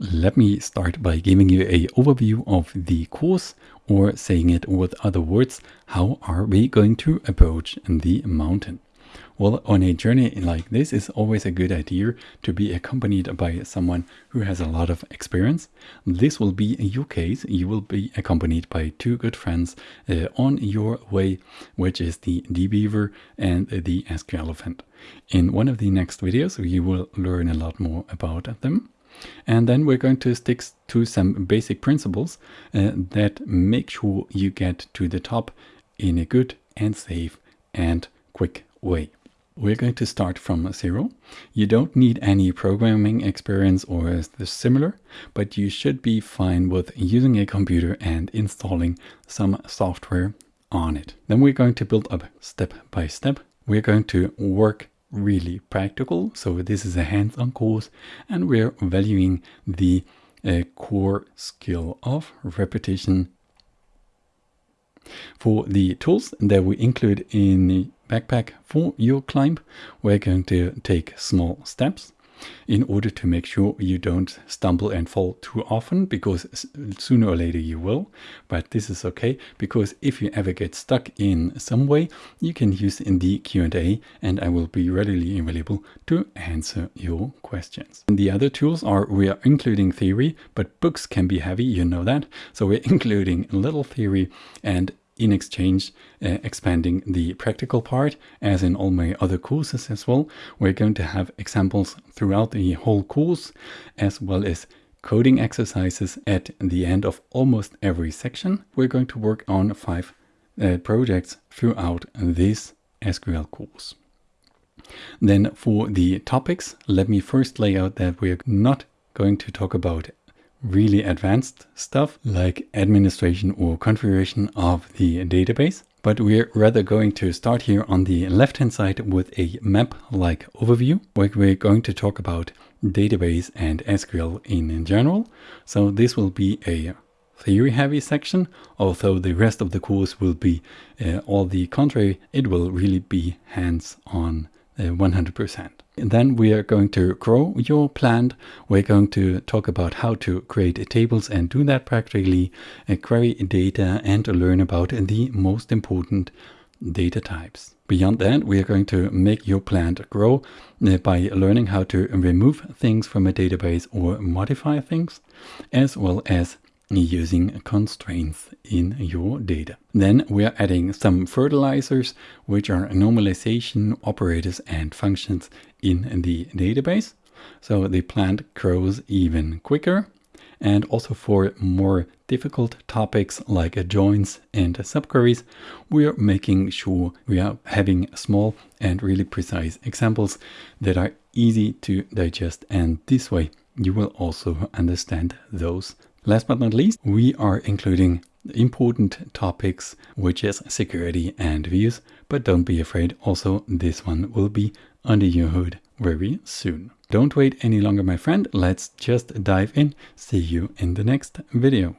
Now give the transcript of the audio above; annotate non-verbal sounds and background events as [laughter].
Let me start by giving you a overview of the course or saying it with other words, how are we going to approach the mountain? Well, on a journey like this, it's always a good idea to be accompanied by someone who has a lot of experience. This will be your case. You will be accompanied by two good friends uh, on your way, which is the DBeaver and the SQ Elephant. In one of the next videos, you will learn a lot more about them. And then we're going to stick to some basic principles uh, that make sure you get to the top in a good and safe and quick way. We're going to start from zero. You don't need any programming experience or the similar, but you should be fine with using a computer and installing some software on it. Then we're going to build up step by step. We're going to work really practical. So this is a hands-on course and we're valuing the uh, core skill of repetition. For the tools that we include in the backpack for your climb, we're going to take small steps in order to make sure you don't stumble and fall too often because sooner or later you will but this is okay because if you ever get stuck in some way you can use in the Q&A and I will be readily available to answer your questions. And the other tools are we are including theory but books can be heavy you know that so we're [laughs] including a little theory and in exchange uh, expanding the practical part as in all my other courses as well. We're going to have examples throughout the whole course as well as coding exercises at the end of almost every section. We're going to work on five uh, projects throughout this SQL course. Then for the topics, let me first lay out that we're not going to talk about really advanced stuff like administration or configuration of the database. But we're rather going to start here on the left hand side with a map-like overview where we're going to talk about database and SQL in general. So this will be a theory heavy section, although the rest of the course will be uh, all the contrary, it will really be hands on 100%. And then we are going to grow your plant. We're going to talk about how to create tables and do that practically, uh, query data and learn about the most important data types. Beyond that, we are going to make your plant grow uh, by learning how to remove things from a database or modify things, as well as using constraints in your data. Then we are adding some fertilizers, which are normalization operators and functions in the database. So the plant grows even quicker. And also for more difficult topics like joins and subqueries, we are making sure we are having small and really precise examples that are easy to digest. And this way you will also understand those Last but not least, we are including important topics, which is security and views, but don't be afraid, also this one will be under your hood very soon. Don't wait any longer, my friend. Let's just dive in. See you in the next video.